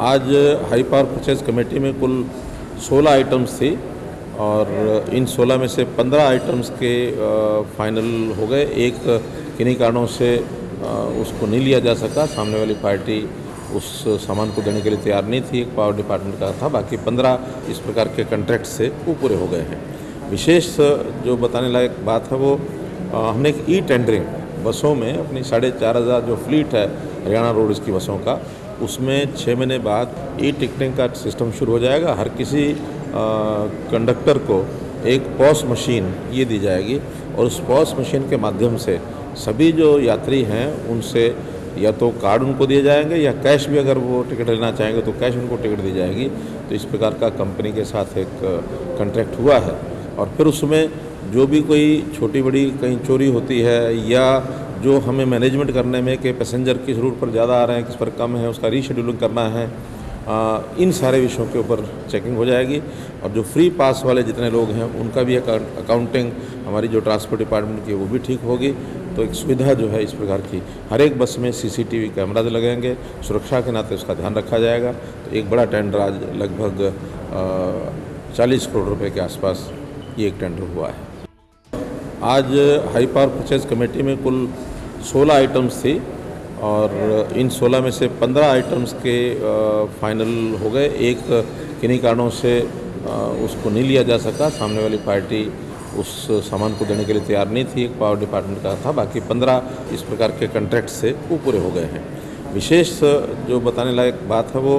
आज high power purchase committee में कुल 16 आइटम्स थी और इन 16 में से 15 आइटम्स के फाइनल हो गए। एक किन्हीं कारणों से उसको नहीं लिया जा सका। सामने वाली पार्टी उस सामान को देने के लिए तैयार नहीं थी। एक पावर डिपार्टमेंट का था। बाकी 15 इस प्रकार के कॉन्ट्रैक्ट से वो पूरे हो गए हैं। विशेष जो बताने लायक बात है वो हमने एक ई टेंडरिंग बसों में अपनी साढ़े चार हज़ार जो फ्लीट है, हरियाणा रोड्स की बसों का उसमें छः महीने बाद ई टिकटिंग का सिस्टम शुरू हो जाएगा। हर किसी कंडक्टर को एक पॉस मशीन ये दी जाएगी और उस पॉस मशीन के माध्यम से सभी जो यात्री हैं, उनसे या तो कार्ड उनको दिए जाएँगे या कैश भी अगर वो टिकट लेना चाहेंगे तो कैश उनको टिकट दी जाएगी। तो इस प्रकार का कंपनी के साथ एक कंट्रैक्ट हुआ है। और फिर उसमें जो भी कोई छोटी बड़ी कहीं चोरी होती है या जो हमें मैनेजमेंट करने में कि पैसेंजर किस रूट पर ज़्यादा आ रहे हैं किस पर कम है उसका रीशेड्यूलिंग करना है आ, इन सारे विषयों के ऊपर चेकिंग हो जाएगी। और जो फ्री पास वाले जितने लोग हैं उनका भी अकाउंटिंग हमारी जो ट्रांसपोर्ट डिपार्टमेंट की वो भी ठीक होगी। तो एक सुविधा जो है इस प्रकार की हर एक बस में सीसीटीवी कैमराज लगेंगे सुरक्षा के नाते उसका ध्यान रखा जाएगा। तो एक बड़ा टेंडर आज लगभग चालीस करोड़ रुपये के आसपास ये एक टेंडर हुआ है। आज हाई पावर परचेज कमेटी में कुल 16 आइटम्स थी और इन 16 में से 15 आइटम्स के फाइनल हो गए। एक किन्हीं कारणों से उसको नहीं लिया जा सका। सामने वाली पार्टी उस सामान को देने के लिए तैयार नहीं थी। एक पावर डिपार्टमेंट का था। बाकी 15 इस प्रकार के कॉन्ट्रैक्ट से वो पूरे हो गए हैं। विशेष जो बताने लायक बात है वो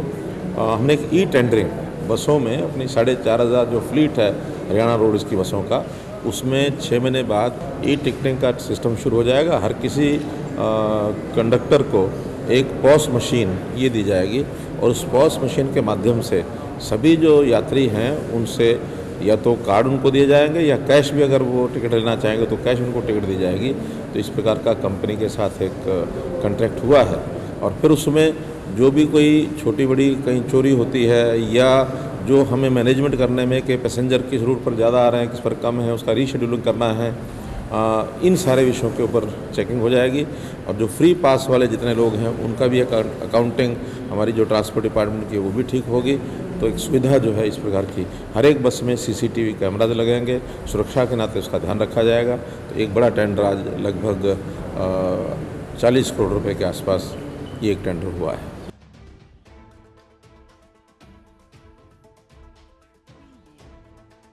हमने एक ई टेंडरिंग बसों में अपनी साढ़े चार हज़ार जो फ्लीट है, हरियाणा रोड की बसों का उसमें छः महीने बाद ई टिकटिंग का सिस्टम शुरू हो जाएगा। हर किसी कंडक्टर को एक पॉस मशीन ये दी जाएगी और उस पॉस मशीन के माध्यम से सभी जो यात्री हैं, उनसे या तो कार्ड उनको दिए जाएँगे या कैश भी अगर वो टिकट लेना चाहेंगे तो कैश उनको टिकट दी जाएगी। तो इस प्रकार का कंपनी के साथ एक कंट्रैक्ट हुआ है। और फिर उसमें जो भी कोई छोटी बड़ी कहीं चोरी होती है या जो हमें मैनेजमेंट करने में कि पैसेंजर किस रूट पर ज़्यादा आ रहे हैं किस पर कम है उसका रीशेड्यूलिंग करना है आ, इन सारे विषयों के ऊपर चेकिंग हो जाएगी। और जो फ्री पास वाले जितने लोग हैं उनका भी अकाउंटिंग हमारी जो ट्रांसपोर्ट डिपार्टमेंट की वो भी ठीक होगी। तो एक सुविधा जो है इस प्रकार की हर एक बस में सीसीटीवी कैमराज लगेंगे सुरक्षा के नाते उसका ध्यान रखा जाएगा। तो एक बड़ा टेंडर आज लगभग चालीस करोड़ रुपये के आसपास ये एक टेंडर हुआ है।